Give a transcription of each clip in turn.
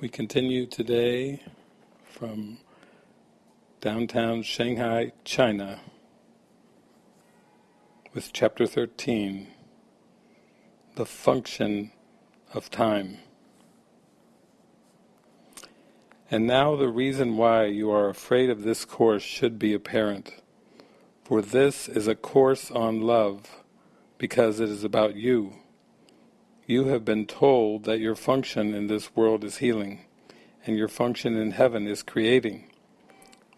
We continue today from downtown Shanghai, China, with chapter 13, The Function of Time. And now the reason why you are afraid of this course should be apparent. For this is a course on love, because it is about you. You have been told that your function in this world is healing, and your function in heaven is creating.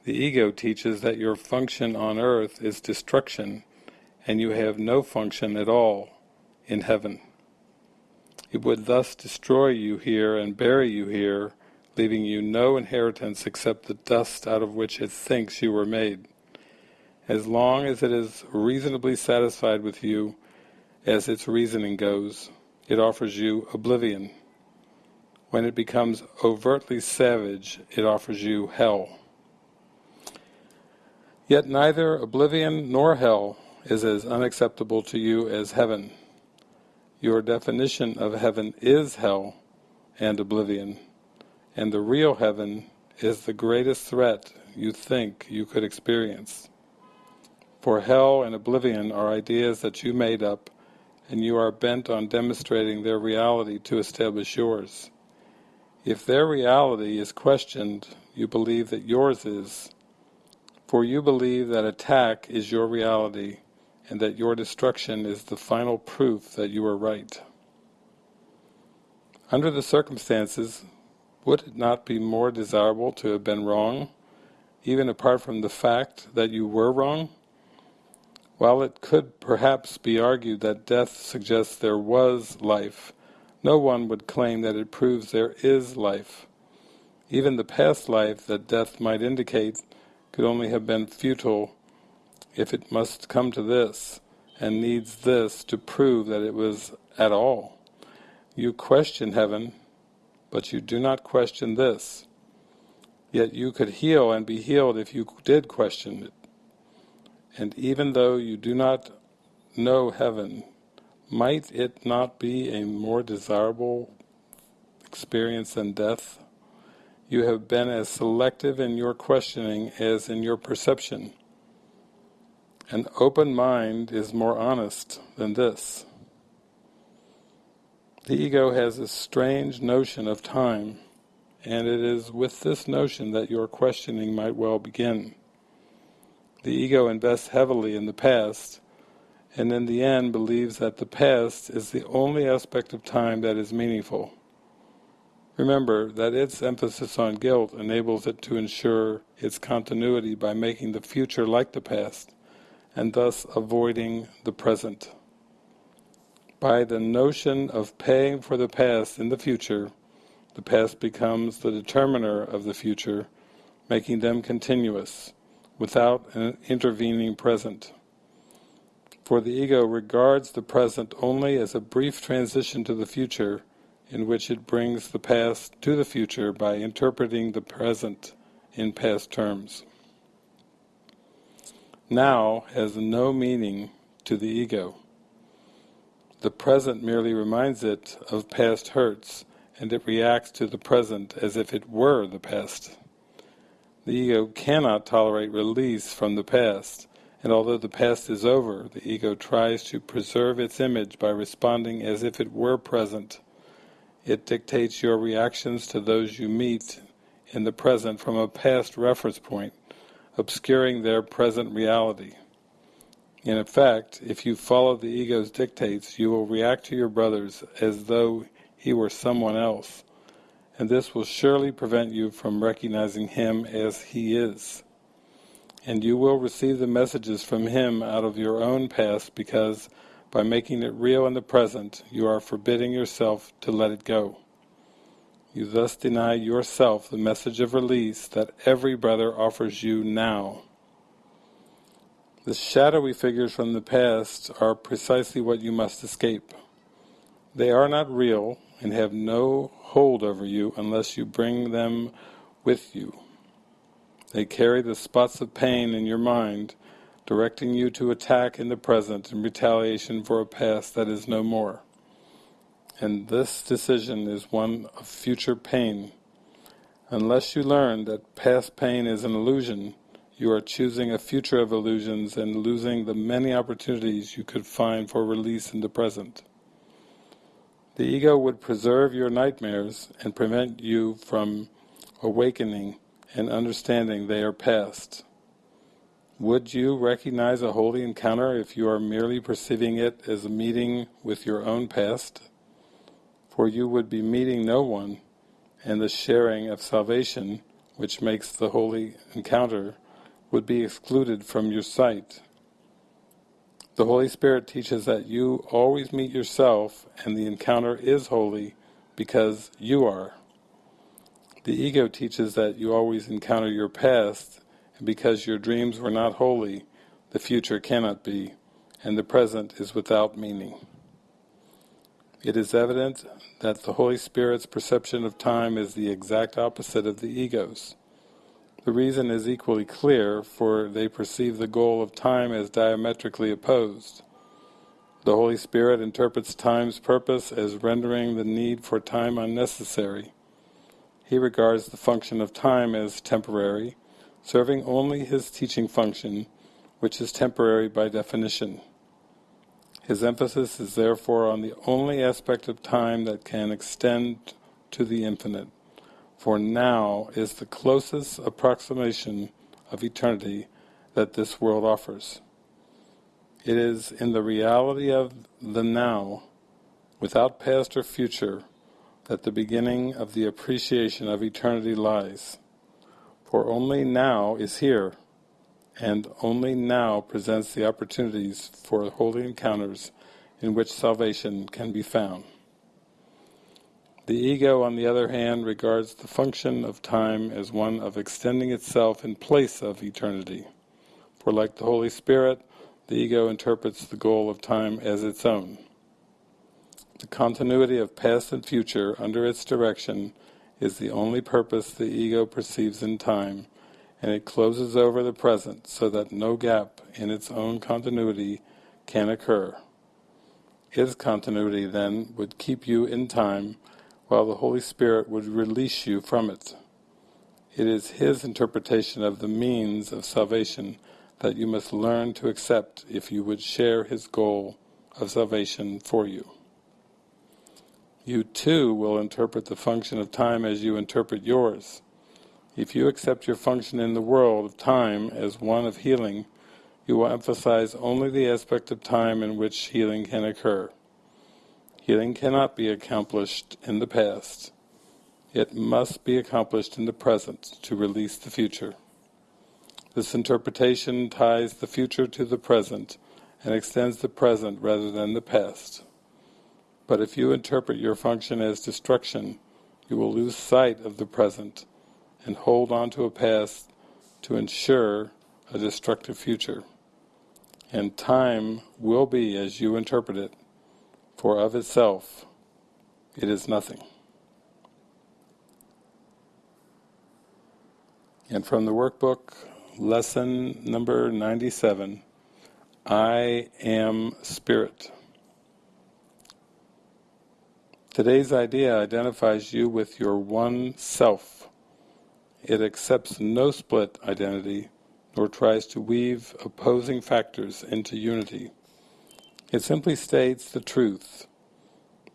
The ego teaches that your function on earth is destruction, and you have no function at all in heaven. It would thus destroy you here and bury you here, leaving you no inheritance except the dust out of which it thinks you were made. As long as it is reasonably satisfied with you, as its reasoning goes, it offers you oblivion. When it becomes overtly savage, it offers you hell. Yet neither oblivion nor hell is as unacceptable to you as heaven. Your definition of heaven is hell and oblivion, and the real heaven is the greatest threat you think you could experience. For hell and oblivion are ideas that you made up and you are bent on demonstrating their reality to establish yours. If their reality is questioned, you believe that yours is, for you believe that attack is your reality and that your destruction is the final proof that you are right. Under the circumstances, would it not be more desirable to have been wrong, even apart from the fact that you were wrong? While it could perhaps be argued that death suggests there was life, no one would claim that it proves there is life. Even the past life that death might indicate could only have been futile if it must come to this, and needs this to prove that it was at all. You question heaven, but you do not question this. Yet you could heal and be healed if you did question it. And even though you do not know heaven, might it not be a more desirable experience than death? You have been as selective in your questioning as in your perception. An open mind is more honest than this. The ego has a strange notion of time, and it is with this notion that your questioning might well begin. The ego invests heavily in the past, and in the end believes that the past is the only aspect of time that is meaningful. Remember that its emphasis on guilt enables it to ensure its continuity by making the future like the past, and thus avoiding the present. By the notion of paying for the past in the future, the past becomes the determiner of the future, making them continuous without an intervening present. For the ego regards the present only as a brief transition to the future in which it brings the past to the future by interpreting the present in past terms. Now has no meaning to the ego. The present merely reminds it of past hurts, and it reacts to the present as if it were the past. The ego cannot tolerate release from the past, and although the past is over, the ego tries to preserve its image by responding as if it were present. It dictates your reactions to those you meet in the present from a past reference point, obscuring their present reality. In effect, if you follow the ego's dictates, you will react to your brothers as though he were someone else, and this will surely prevent you from recognizing him as he is. And you will receive the messages from him out of your own past because by making it real in the present, you are forbidding yourself to let it go. You thus deny yourself the message of release that every brother offers you now. The shadowy figures from the past are precisely what you must escape. They are not real and have no hold over you unless you bring them with you. They carry the spots of pain in your mind, directing you to attack in the present in retaliation for a past that is no more. And this decision is one of future pain, Unless you learn that past pain is an illusion, you are choosing a future of illusions and losing the many opportunities you could find for release in the present. The ego would preserve your nightmares and prevent you from awakening and understanding they are past. Would you recognize a holy encounter if you are merely perceiving it as a meeting with your own past? For you would be meeting no one, and the sharing of salvation, which makes the holy encounter, would be excluded from your sight. The Holy Spirit teaches that you always meet yourself and the encounter is holy because you are. The ego teaches that you always encounter your past and because your dreams were not holy, the future cannot be, and the present is without meaning. It is evident that the Holy Spirit's perception of time is the exact opposite of the ego's. The reason is equally clear, for they perceive the goal of time as diametrically opposed. The Holy Spirit interprets time's purpose as rendering the need for time unnecessary. He regards the function of time as temporary, serving only his teaching function, which is temporary by definition. His emphasis is therefore on the only aspect of time that can extend to the infinite for now is the closest approximation of eternity that this world offers. It is in the reality of the now, without past or future, that the beginning of the appreciation of eternity lies. For only now is here, and only now presents the opportunities for holy encounters in which salvation can be found. The ego, on the other hand, regards the function of time as one of extending itself in place of eternity. For like the Holy Spirit, the ego interprets the goal of time as its own. The continuity of past and future under its direction is the only purpose the ego perceives in time, and it closes over the present so that no gap in its own continuity can occur. Its continuity, then, would keep you in time while the Holy Spirit would release you from it. It is His interpretation of the means of salvation that you must learn to accept if you would share His goal of salvation for you. You too will interpret the function of time as you interpret yours. If you accept your function in the world of time as one of healing, you will emphasize only the aspect of time in which healing can occur. Healing cannot be accomplished in the past. It must be accomplished in the present to release the future. This interpretation ties the future to the present and extends the present rather than the past. But if you interpret your function as destruction, you will lose sight of the present and hold on to a past to ensure a destructive future. And time will be as you interpret it, for of itself it is nothing. And from the workbook, lesson number 97, I am Spirit. Today's idea identifies you with your one self. It accepts no split identity, nor tries to weave opposing factors into unity. It simply states the truth.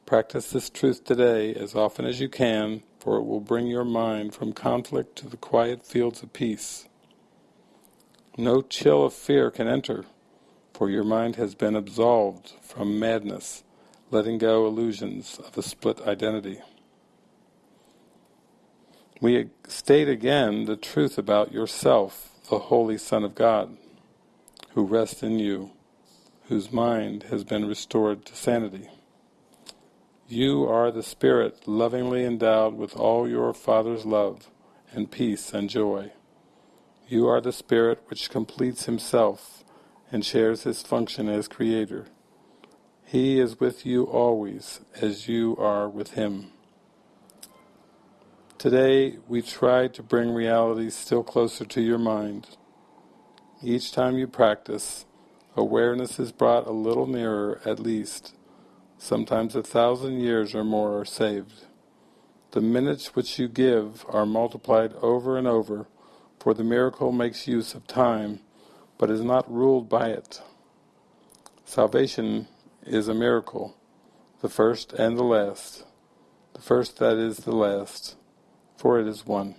Practice this truth today as often as you can, for it will bring your mind from conflict to the quiet fields of peace. No chill of fear can enter, for your mind has been absolved from madness, letting go illusions of a split identity. We state again the truth about yourself, the Holy Son of God, who rests in you whose mind has been restored to sanity. You are the Spirit lovingly endowed with all your Father's love and peace and joy. You are the Spirit which completes Himself and shares His function as Creator. He is with you always as you are with Him. Today we try to bring reality still closer to your mind. Each time you practice, awareness is brought a little nearer at least. Sometimes a thousand years or more are saved. The minutes which you give are multiplied over and over, for the miracle makes use of time, but is not ruled by it. Salvation is a miracle, the first and the last, the first that is the last, for it is one.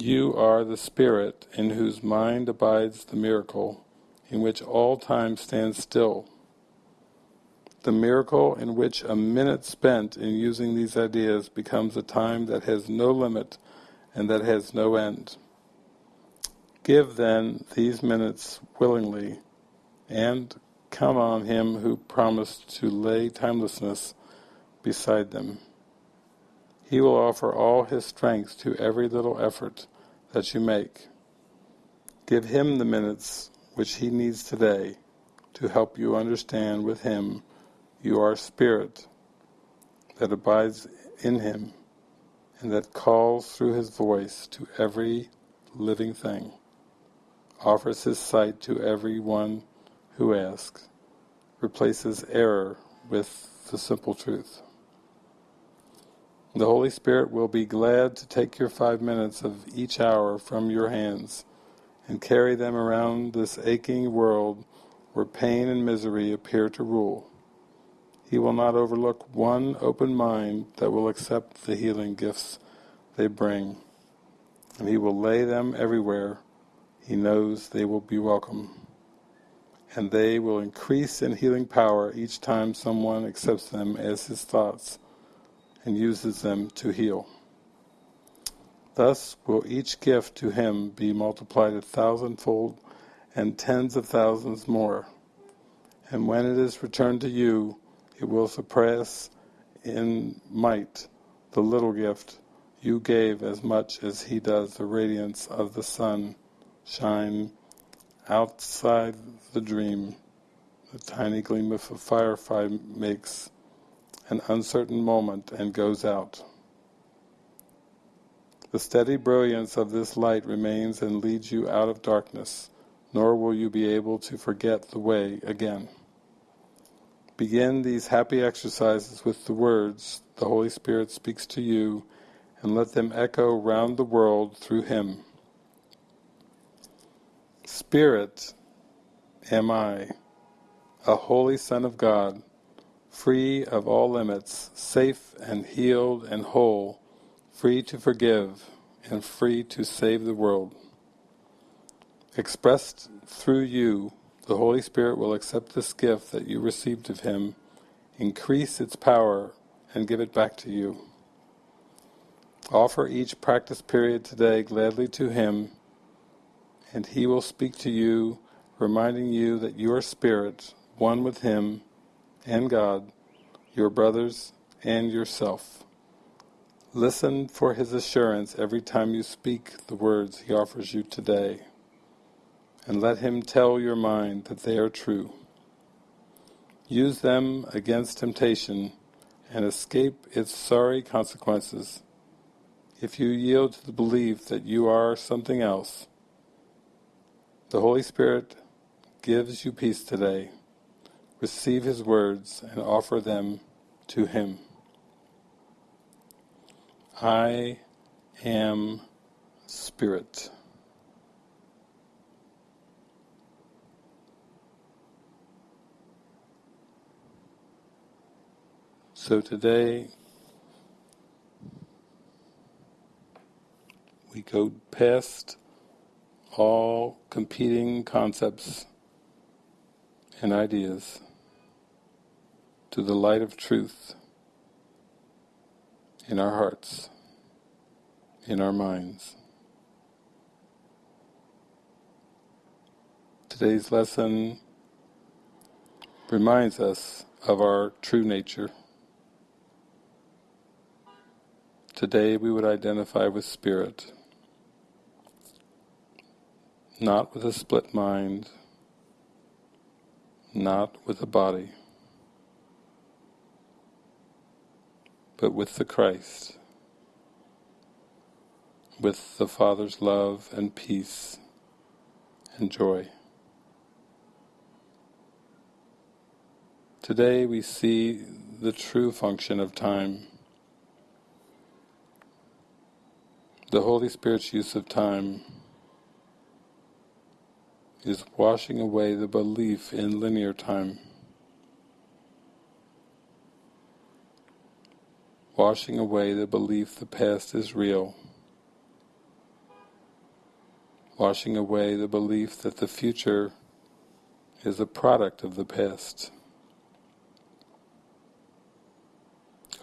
You are the Spirit in whose mind abides the miracle, in which all time stands still. The miracle in which a minute spent in using these ideas becomes a time that has no limit and that has no end. Give then these minutes willingly, and count on him who promised to lay timelessness beside them. He will offer all his strength to every little effort that you make. Give him the minutes which he needs today to help you understand with him you are spirit that abides in him and that calls through his voice to every living thing, offers his sight to every one who asks, replaces error with the simple truth. The Holy Spirit will be glad to take your five minutes of each hour from your hands and carry them around this aching world where pain and misery appear to rule. He will not overlook one open mind that will accept the healing gifts they bring, and He will lay them everywhere He knows they will be welcome. And they will increase in healing power each time someone accepts them as his thoughts and uses them to heal. Thus will each gift to him be multiplied a thousandfold and tens of thousands more. And when it is returned to you, it will surpass in might the little gift you gave as much as he does the radiance of the sun shine outside the dream, the tiny gleam of a firefly makes an uncertain moment and goes out. The steady brilliance of this light remains and leads you out of darkness, nor will you be able to forget the way again. Begin these happy exercises with the words the Holy Spirit speaks to you and let them echo round the world through Him. Spirit am I, a holy Son of God, free of all limits, safe and healed and whole, free to forgive and free to save the world. Expressed through you, the Holy Spirit will accept this gift that you received of Him, increase its power, and give it back to you. Offer each practice period today gladly to Him, and He will speak to you, reminding you that your spirit, one with Him, and God, your brothers, and yourself. Listen for his assurance every time you speak the words he offers you today, and let him tell your mind that they are true. Use them against temptation and escape its sorry consequences. If you yield to the belief that you are something else, the Holy Spirit gives you peace today receive his words and offer them to him. I am spirit. So today we go past all competing concepts and ideas to the light of truth in our hearts, in our minds. Today's lesson reminds us of our true nature. Today we would identify with spirit, not with a split mind, not with a body. But with the Christ, with the Father's love and peace and joy. Today we see the true function of time. The Holy Spirit's use of time is washing away the belief in linear time. Washing away the belief the past is real. Washing away the belief that the future is a product of the past.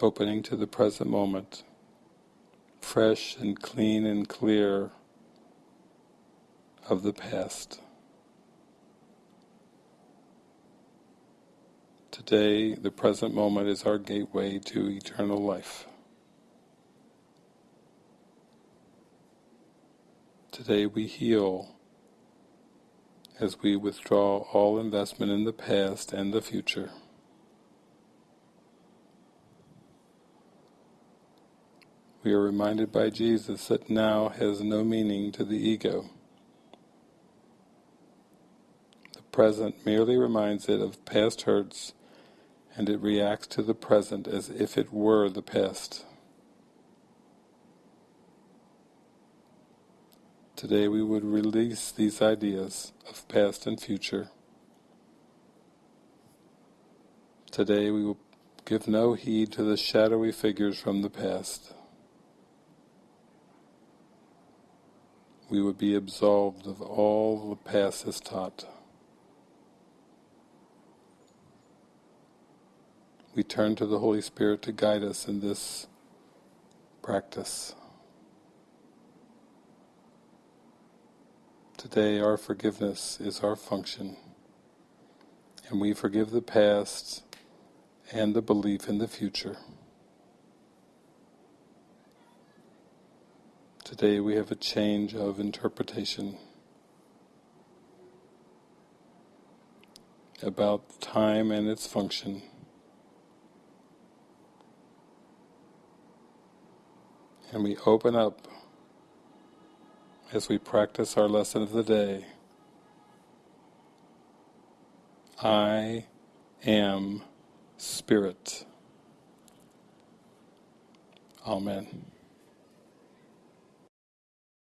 Opening to the present moment fresh and clean and clear of the past. Today, the present moment is our gateway to eternal life. Today we heal as we withdraw all investment in the past and the future. we are reminded by Jesus that now has no meaning to the ego. The present merely reminds it of past hurts and it reacts to the present as if it were the past. Today we would release these ideas of past and future. Today we will give no heed to the shadowy figures from the past. we would be absolved of all the past has taught. We turn to the Holy Spirit to guide us in this practice. Today our forgiveness is our function, and we forgive the past and the belief in the future. Today we have a change of interpretation about time and its function. And we open up as we practice our lesson of the day. I am Spirit. Amen.